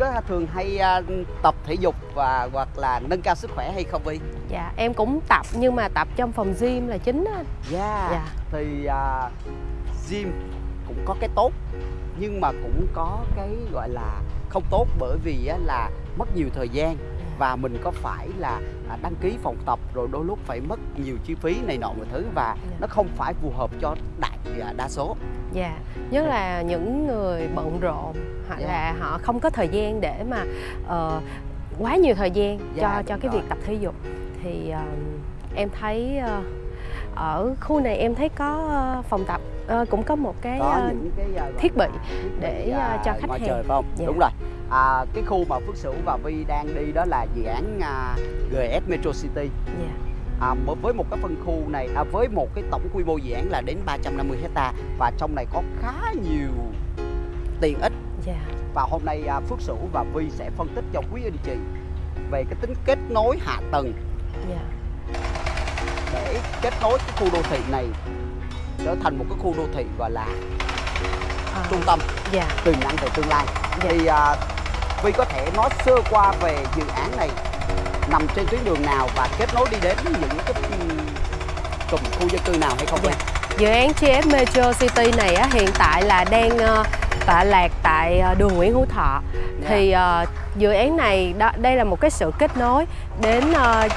á, thường hay à, tập thể dục và hoặc là nâng cao sức khỏe hay không Vi? Dạ, em cũng tập nhưng mà tập trong phòng gym là chính á. Yeah. Dạ. Thì à, gym cũng có cái tốt nhưng mà cũng có cái gọi là không tốt bởi vì á, là mất nhiều thời gian và mình có phải là à, đăng ký phòng tập rồi đôi lúc phải mất nhiều chi phí này nọ mọi thứ và Dạ. nó không phải phù hợp cho đại à, đa số. Dạ, nhất là những người bận rộn hoặc Dạ. là họ không có thời gian để mà ờ, quá nhiều thời gian Dạ, cho cho cái rồi. việc tập thể dục thì ờ, em thấy ờ, ở khu này em thấy có phòng tập cũng có một cái có những cái thiết bị thiết để, bị, à, cho khách hàng. trời phải không? Dạ. Đúng rồi. À, cái khu mà Phước Sửu và Vi đang đi đó là dự án à, GS Metro City. dạ, À, với một cái phân khu này à, với một cái tổng quy mô dự án là đến 350 hecta và trong này có khá nhiều tiện ích. Dạ, và hôm nay à, Phước Sửu và Vi sẽ phân tích cho quý anh chị về cái tính kết nối hạ tầng. Dạ, để kết nối cái khu đô thị này trở thành một cái khu đô thị gọi là Ờ, trung tâm dạ, tiềm năng về tương lai. Dạ. thì à, Vi có thể nói sơ qua về dự án này nằm trên tuyến đường nào và kết nối đi đến những cái cụm khu dân cư nào hay không Vi? Dạ. Dự án GS Metro City này á, hiện tại là đang ờ, tọa lạc tại ờ, đường Nguyễn Hữu Thọ. Dạ. Thì ờ, dự án này đó, đây là một cái sự kết nối đến ờ,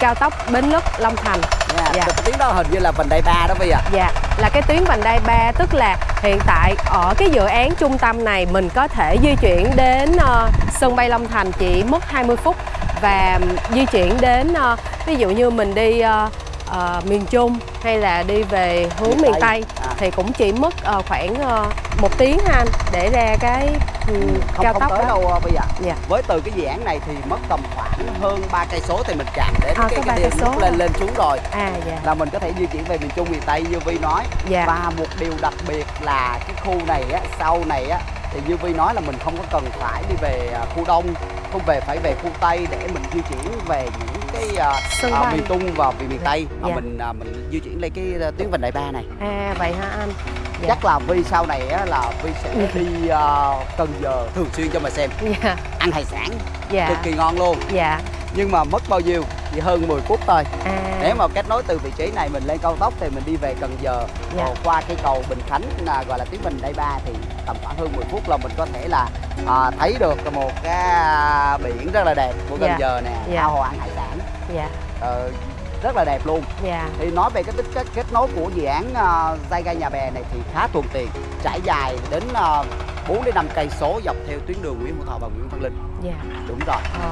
cao tốc Bến Lức Long Thành. Nha, Dạ. cái tiếng đó hình như là vành đai ba đó Vi ạ. Dạ, là cái tuyến vành đai 3 tức là hiện tại ở cái dự án trung tâm này mình có thể di chuyển đến ờ, sân bay Long Thành chỉ mất 20 phút và di chuyển đến ờ, ví dụ như mình đi ờ, ờ, miền Trung hay là đi về hướng Miền miền Tây. Tây À. thì cũng chỉ mất ờ, khoảng ờ, một tiếng ha anh để ra cái ừ, Không cao không tốc tới đó. đâu Vi ạ. Dạ. Với từ cái dự án này thì mất tầm khoảng hơn 3 cây số thì mình chạm đến À, cái có cái ba điểm cây số lên lên xuống rồi À dạ. là mình có thể di chuyển về miền Trung miền Tây như Vi nói. Dạ. Và một điều đặc biệt là cái khu này á, sau này á thì như Vi nói là mình không có cần phải đi về à, khu Đông, không về phải về khu Tây để mình di chuyển về những cái à, bay. miền Trung và miền. Tây mà Dạ. mình à, mình di chuyển lên cái tuyến vành đai ba này. À vậy hả anh? Dạ. Chắc là Vi sau này á, là Vi sẽ Ừ. đi à, Cần Giờ thường xuyên cho mà xem Dạ. ăn hải sản Dạ. cực kỳ ngon luôn Dạ. nhưng mà mất bao nhiêu chỉ hơn 10 phút thôi À. nếu mà kết nối từ vị trí này mình lên cao tốc thì mình đi về Cần Giờ Dạ. rồi qua cây cầu Bình Khánh là gọi là tuyến Bình Đai Ba thì tầm khoảng hơn 10 phút là mình có thể là à, thấy được một cái à, biển rất là đẹp của Cần Dạ. Giờ nè Dạ. ao hồ ăn hải sản Dạ. Ờ, rất là đẹp luôn Dạ. thì nói về cái tích kết, kết nối của dự án uh, dây ga nhà bè này thì khá thuận tiện trải dài đến uh, 4 đến 5 cây số dọc theo tuyến đường Nguyễn Hữu Thọ và Nguyễn Văn Linh Dạ. đúng rồi Ờ.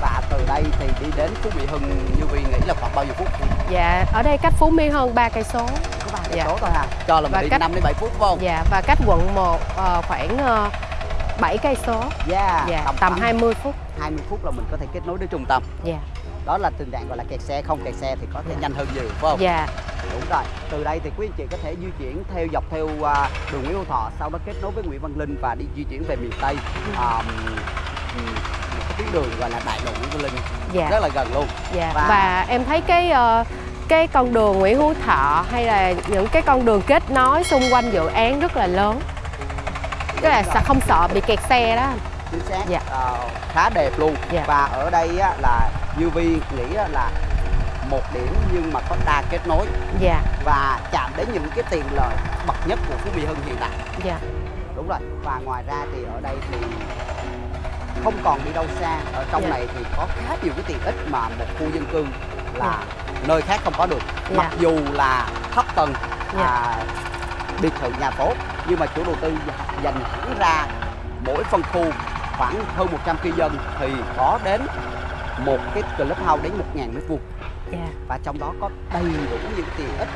và từ đây thì đi đến Phú Mỹ Hưng như Vi nghĩ là khoảng bao nhiêu phút Dạ, ở đây cách Phú Mỹ hơn 3 cây số. có ba cây Dạ. số thôi ha cho là mình Và đi cách- 5 đến 7 phút phải không Dạ, và cách quận 1 ờ, khoảng ờ, 7 cây số. Dạ, tầm khoảng 20 phút. 20 phút là mình có thể kết nối đến trung tâm Dạ. đó là tình trạng gọi là kẹt xe không kẹt xe thì có thể Dạ. nhanh hơn nhiều phải không Dạ. đúng rồi từ đây thì quý anh chị có thể di chuyển theo dọc theo à, đường Nguyễn Hữu Thọ sau đó kết nối với Nguyễn Văn Linh và đi di chuyển về miền Tây một cái tuyến đường gọi là đại lộ Nguyễn Văn Linh Dạ. rất là gần luôn Dạ. Và- Và em thấy cái ờ, cái con đường Nguyễn Hữu Thọ hay là những cái con đường kết nối xung quanh dự án rất là lớn. Tức là sẽ không sợ bị kẹt xe đó. chính xác Dạ. Ờ, khá đẹp luôn Dạ. và ở đây á, là Vi nghĩ á, là một điểm nhưng mà có đa kết nối Dạ. và chạm đến những cái tiện lợi bậc nhất của Phú Mỹ Hưng hiện tại Dạ. đúng rồi và ngoài ra thì ở đây thì không còn đi đâu xa ở trong Dạ. này thì có khá nhiều cái tiện ích mà một khu dân cư là nơi khác không có được Dạ. mặc dù là thấp tầng Dạ. à, biệt thự nhà phố nhưng mà chủ đầu tư dành hẳn ra mỗi phân khu khoảng hơn 100 cư dân thì có đến một cái clubhouse đến 1.000 mét vuông Dạ. và trong đó có đầy đủ những tiện ích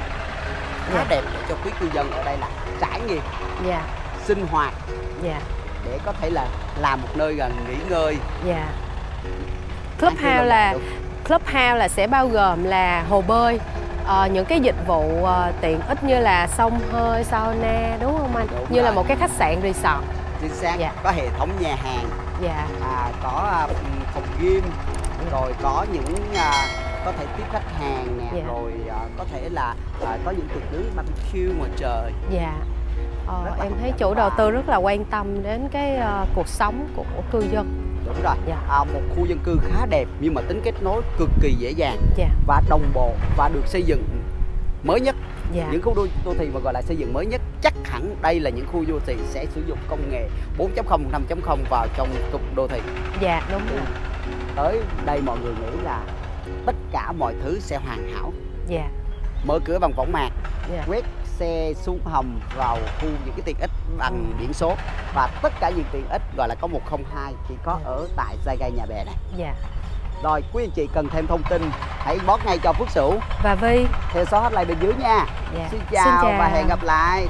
khá Dạ. đẹp để cho quý cư dân ở đây là trải nghiệm Dạ. sinh hoạt Dạ. để có thể là làm một nơi gần nghỉ ngơi chơi Clubhouse là Clubhouse là sẽ bao gồm là hồ bơi, ờ, những cái dịch vụ ờ, tiện ích như là sông hơi, sauna đúng không anh? Đúng như là rồi. một cái khách sạn resort. chính xác Dạ. có hệ thống nhà hàng Dạ. à, có à, phòng gym rồi có những à, có thể tiếp khách hàng nè Dạ. rồi à, có thể là à, có những tiệc nướng barbecue ngoài trời Dạ. Ờ, là em thấy chủ đầu tư rất là quan tâm đến cái ờ, cuộc sống của cư dân đúng rồi. Dạ. à, một khu dân cư khá đẹp nhưng mà tính kết nối cực kỳ dễ dàng dạ. và đồng bộ và được xây dựng mới nhất. Dạ. Những khu đô, đô thị mà gọi là xây dựng mới nhất chắc hẳn đây là những khu đô thị sẽ sử dụng công nghệ 4.0 5.0 vào trong cụm đô thị. Dạ đúng rồi. Tới đây mọi người nghĩ là tất cả mọi thứ sẽ hoàn hảo. Dạ. Mở cửa bằng võng mạc dạ. quét xe xuống hầm vào khu những cái tiện ích bằng biển số. Và tất cả những tiện ích gọi là có 102 chỉ có Dạ. ở tại Giai Gai Nhà Bè này. Dạ. Rồi quý anh chị cần thêm thông tin hãy bót ngay cho Phước Sửu. Và Vi theo số hotline bên dưới nha. Dạ. Xin chào. và hẹn gặp lại